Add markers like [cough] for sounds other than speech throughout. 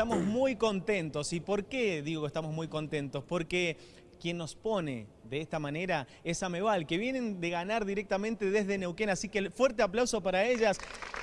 Estamos muy contentos. ¿Y por qué digo que estamos muy contentos? Porque quien nos pone de esta manera es Ameval, que vienen de ganar directamente desde Neuquén. Así que fuerte aplauso para ellas.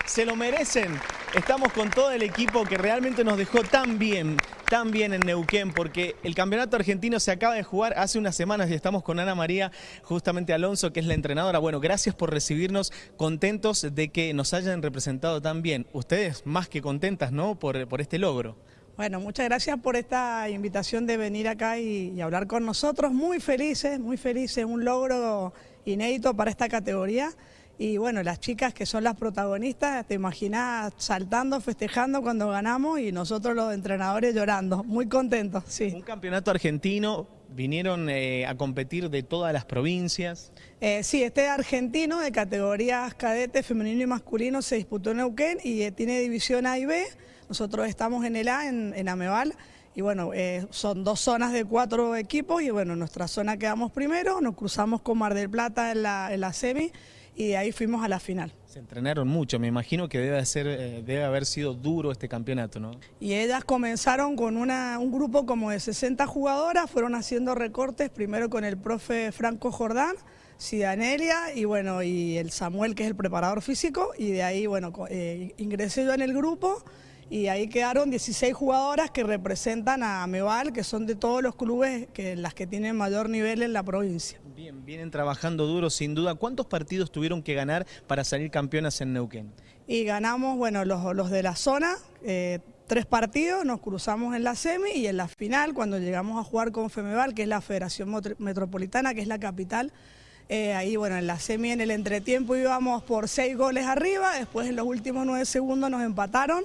Se lo merecen. Estamos con todo el equipo que realmente nos dejó tan bien, tan bien en Neuquén, porque el campeonato argentino se acaba de jugar hace unas semanas y estamos con Ana María, justamente Alonso, que es la entrenadora. Bueno, gracias por recibirnos, contentos de que nos hayan representado tan bien. Ustedes más que contentas, ¿no?, por, por este logro. Bueno, muchas gracias por esta invitación de venir acá y, hablar con nosotros. Muy felices, muy felices, un logro inédito para esta categoría. Y bueno, las chicas que son las protagonistas, te imaginas saltando, festejando cuando ganamos y nosotros los entrenadores llorando, muy contentos, sí. Un campeonato argentino, vinieron eh, a competir de todas las provincias. Eh, sí, este argentino de categorías cadete, femenino y masculino se disputó en Neuquén y eh, tiene división A y B. Nosotros estamos en el A, en, Ameval, y bueno, eh, son dos zonas de cuatro equipos y bueno, nuestra zona quedamos primero, nos cruzamos con Mar del Plata en la, en la semi y de ahí fuimos a la final. Se entrenaron mucho, me imagino que debe, ser, eh, debe haber sido duro este campeonato, ¿no? Y ellas comenzaron con una, un grupo como de 60 jugadoras, fueron haciendo recortes, primero con el profe Franco Jordán, Sidanelia y bueno, y el Samuel que es el preparador físico, y de ahí, bueno, eh, ingresé yo en el grupo, y ahí quedaron 16 jugadoras que representan a Ameval, que son de todos los clubes que las que tienen mayor nivel en la provincia. Bien, vienen trabajando duro sin duda. ¿Cuántos partidos tuvieron que ganar para salir campeonas en Neuquén? Y ganamos, bueno, los, de la zona, eh, tres partidos, nos cruzamos en la semi y en la final, cuando llegamos a jugar con Femeval, que es la Federación Metropolitana, que es la capital, eh, ahí, bueno, en la semi, en el entretiempo íbamos por seis goles arriba, después en los últimos nueve segundos nos empataron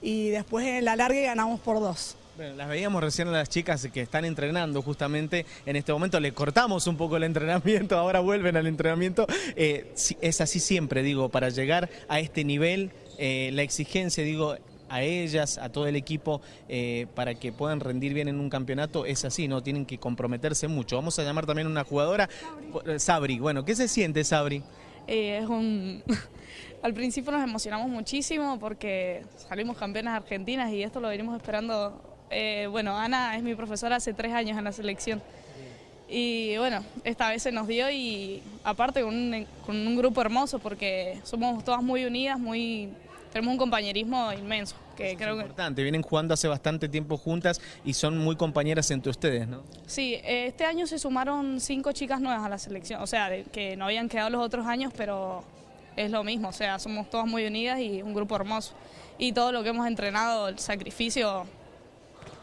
y después en la larga ganamos por dos. Bueno, las veíamos recién a las chicas que están entrenando justamente en este momento, le cortamos un poco el entrenamiento, [laughs] ahora vuelven al entrenamiento. Eh, es así siempre, digo, para llegar a este nivel, eh, la exigencia, digo, a ellas, a todo el equipo, eh, para que puedan rendir bien en un campeonato, es así, ¿no? Tienen que comprometerse mucho. Vamos a llamar también a una jugadora, Sabri. Bueno, ¿qué se siente, Sabri? Es un... [laughs] Al principio nos emocionamos muchísimo porque salimos campeonas argentinas y esto lo venimos esperando. Eh, bueno, Ana es mi profesora hace tres años en la selección. Y bueno, esta vez se nos dio y aparte con un, grupo hermoso porque somos todas muy unidas, muy tenemos un compañerismo inmenso. Que creo es importante, vienen jugando hace bastante tiempo juntas y son muy compañeras entre ustedes, ¿no? Sí, este año se sumaron cinco chicas nuevas a la selección, o sea, que no habían quedado los otros años, pero es lo mismo, o sea, somos todas muy unidas y un grupo hermoso. Y todo lo que hemos entrenado, el sacrificio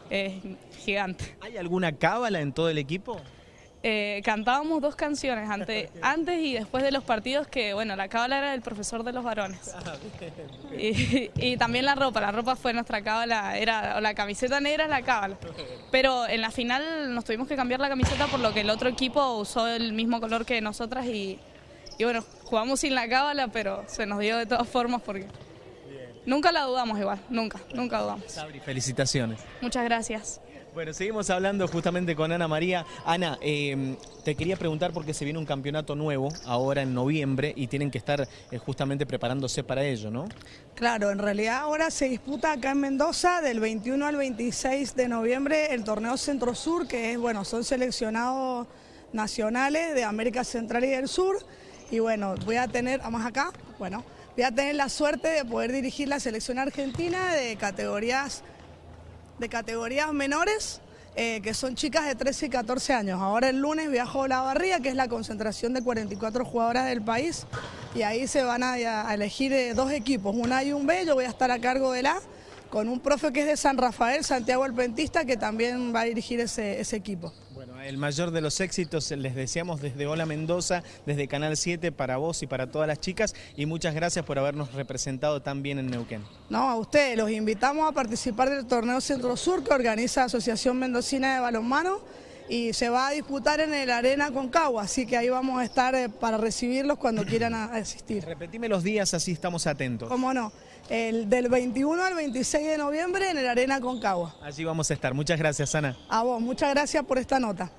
es gigante. ¿Hay alguna cábala en todo el equipo? Eh, cantábamos dos canciones antes, [laughs] antes y después de los partidos que, bueno, la cábala era del profesor de los varones. Ah, [laughs] y, también la ropa, la ropa fue nuestra cábala, era la camiseta negra es la cábala. [laughs] Pero en la final nos tuvimos que cambiar la camiseta por lo que el otro equipo usó el mismo color que nosotras y y bueno, jugamos sin la cábala, pero se nos dio de todas formas porque nunca la dudamos igual, nunca, nunca dudamos. Sabri, felicitaciones. Muchas gracias. Bueno, seguimos hablando justamente con Ana María. Ana, em, te quería preguntar porque se viene un campeonato nuevo ahora en noviembre y tienen que estar eh, justamente preparándose para ello, ¿no? Claro, en realidad ahora se disputa acá en Mendoza del 21 al 26 de noviembre el torneo Centro Sur, que es, bueno, son seleccionados nacionales de América Central y del Sur y bueno, voy a tener, vamos acá, bueno, voy a tener la suerte de poder dirigir la selección argentina de categorías, de categorías menores, eh, que son chicas de 13 y 14 años. Ahora el lunes viajo a La Barría, que es la concentración de 44 jugadoras del país, y ahí se van a, elegir eh, dos equipos, un A y un B, yo voy a estar a cargo del A, con un profe que es de San Rafael, Santiago el Pentista, que también va a dirigir ese equipo el mayor de los éxitos les deseamos desde Hola Mendoza, desde Canal 7 para vos y para todas las chicas y muchas gracias por habernos representado tan bien en Neuquén. No, a ustedes, los invitamos a participar del torneo Centro Sur que organiza Asociación Mendocina de Balonmano y se va a disputar en el Arena Concagua, así que ahí vamos a estar eh, para recibirlos cuando quieran asistir. Repetime los días, así estamos atentos. ¿Cómo no? El del 21 al 26 de noviembre en el Arena Concagua. Allí vamos a estar. Muchas gracias, Ana. A vos, muchas gracias por esta nota.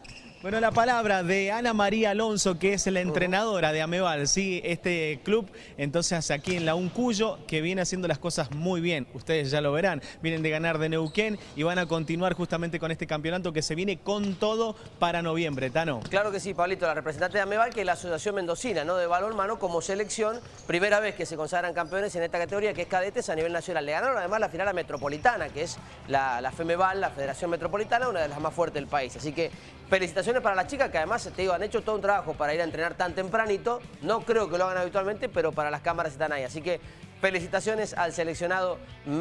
Bueno, la palabra de Ana María Alonso, que es la entrenadora de Ameval, ¿sí? este club, entonces aquí en la Uncuyo, que viene haciendo las cosas muy bien. Ustedes ya lo verán, vienen de ganar de Neuquén y van a continuar justamente con este campeonato que se viene con todo para noviembre, Tano. Claro que sí, Pablito, la representante de Ameval, que es la Asociación Mendocina, ¿no? De balonmano como selección, primera vez que se consagran campeones en esta categoría, que es cadetes a nivel nacional. Le ganaron además la final a Metropolitana, que es la, la FEMEVAL, la Federación Metropolitana, una de las más fuertes del país. Así que felicitaciones para las chicas, que además, te digo, han hecho todo un trabajo para ir a entrenar tan tempranito. No creo que lo hagan habitualmente, pero para las cámaras están ahí. Así que felicitaciones al seleccionado